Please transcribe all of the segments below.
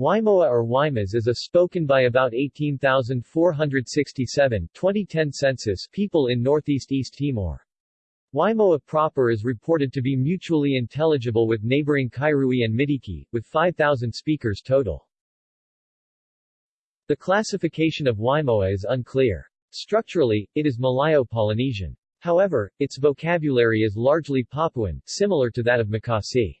Waimoa or Waimas is a spoken by about 18,467 2010 census people in northeast East Timor. Waimoa proper is reported to be mutually intelligible with neighboring Kairui and Midiki, with 5,000 speakers total. The classification of Waimoa is unclear. Structurally, it is Malayo-Polynesian. However, its vocabulary is largely Papuan, similar to that of Makasi.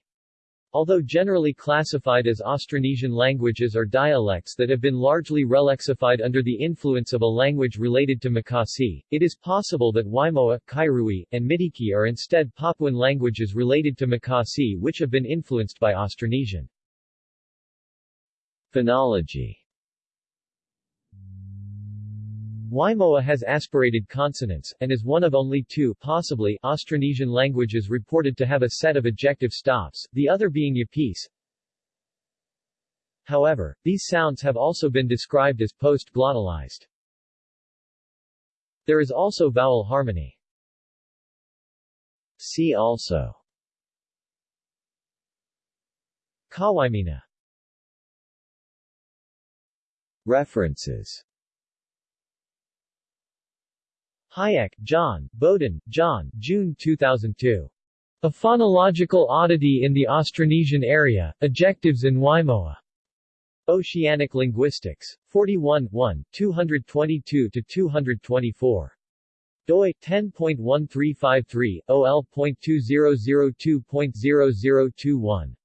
Although generally classified as Austronesian languages or dialects that have been largely relexified under the influence of a language related to Makasi, it is possible that Waimoa, Kairui, and Midiki are instead Papuan languages related to Makasi which have been influenced by Austronesian. Phonology Waimoa has aspirated consonants, and is one of only two possibly Austronesian languages reported to have a set of ejective stops, the other being Yapese. However, these sounds have also been described as post-glottalized. There is also vowel harmony. See also Kawaimina References Hajek, John, Bowden, John, June 2002. A Phonological Oddity in the Austronesian Area, Ejectives in Waimoa. Oceanic Linguistics. 41 1, 222-224. doi, 10.1353, ol.2002.0021.